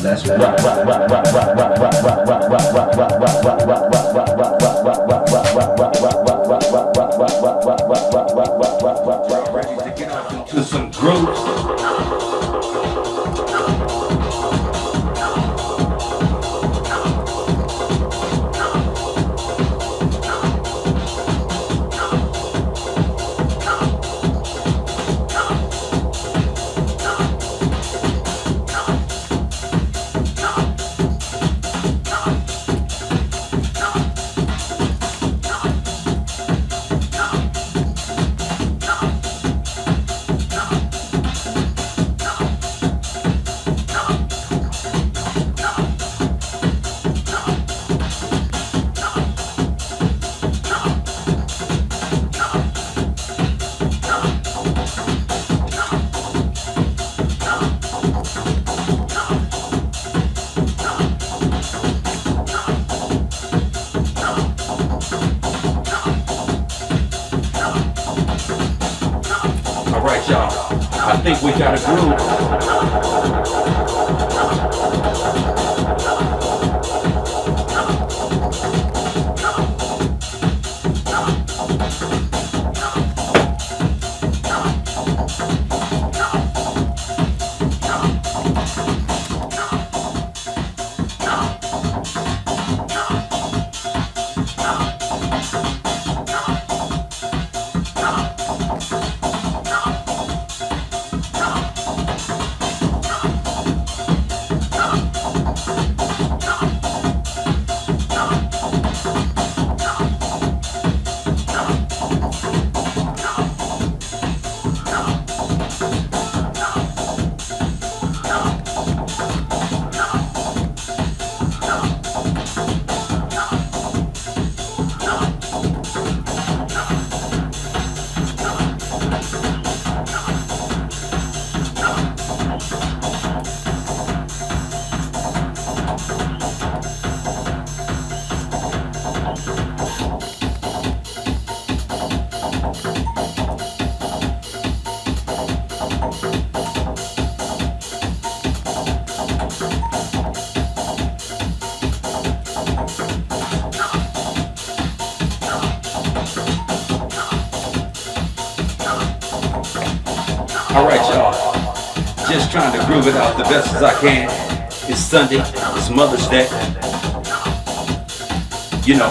Let's rock, right, y'all. I think we got a groove. Alright, y'all. Just trying to groove it out the best as I can. It's Sunday. It's Mother's Day. You know,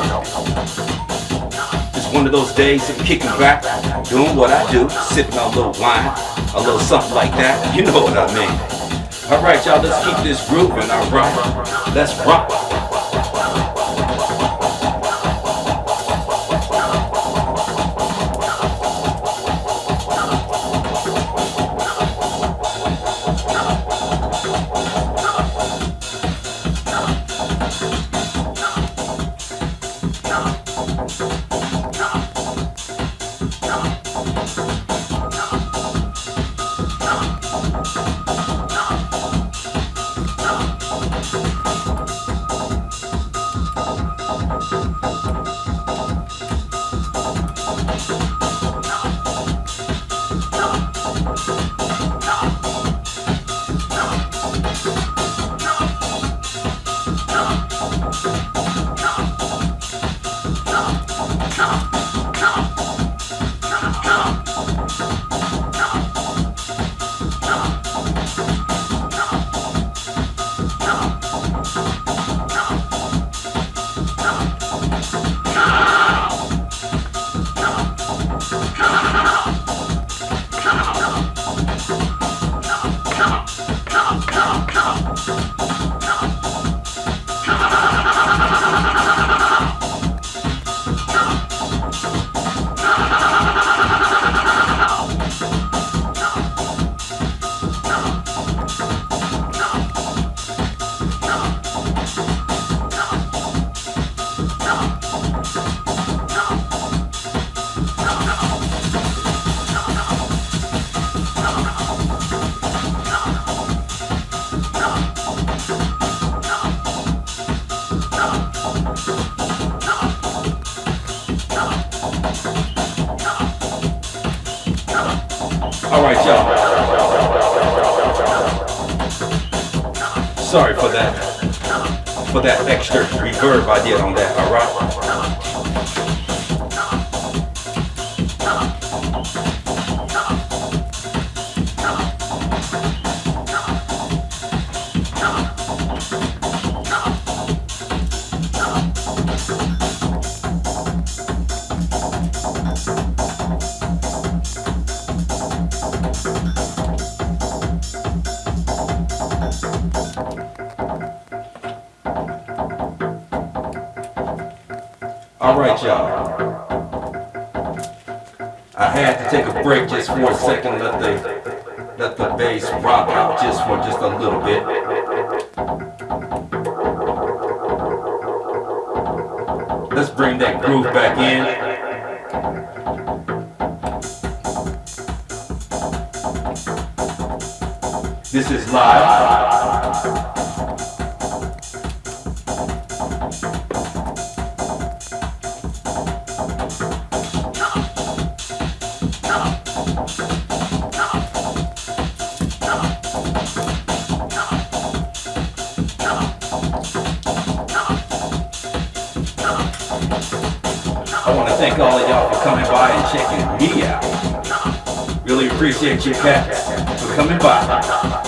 it's one of those days of kicking back, doing what I do, sipping on a little wine, a little something like that. You know what I mean. Alright, y'all. Let's keep this grooving. Alright. Let's rock. All right, y'all. Sorry for that, for that extra reverb I did on that, all right? Alright, y'all. I had to take a break just for a second, let the let the bass rock out just for just a little bit. Let's bring that groove back in. This is live. I want to thank all of y'all for coming by and checking me out. Really appreciate you cats for coming by.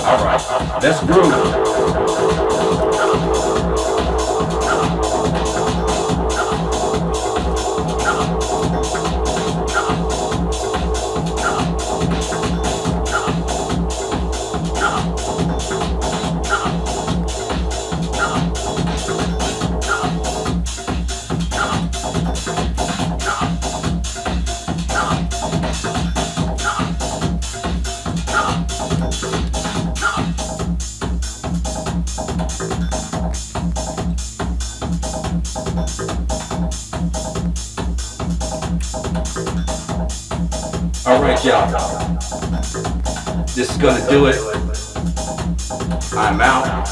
All right, let's groove. y'all. This is gonna do it. I'm out.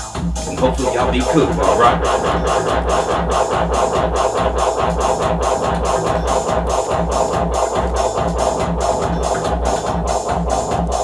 And hopefully y'all be cool, alright?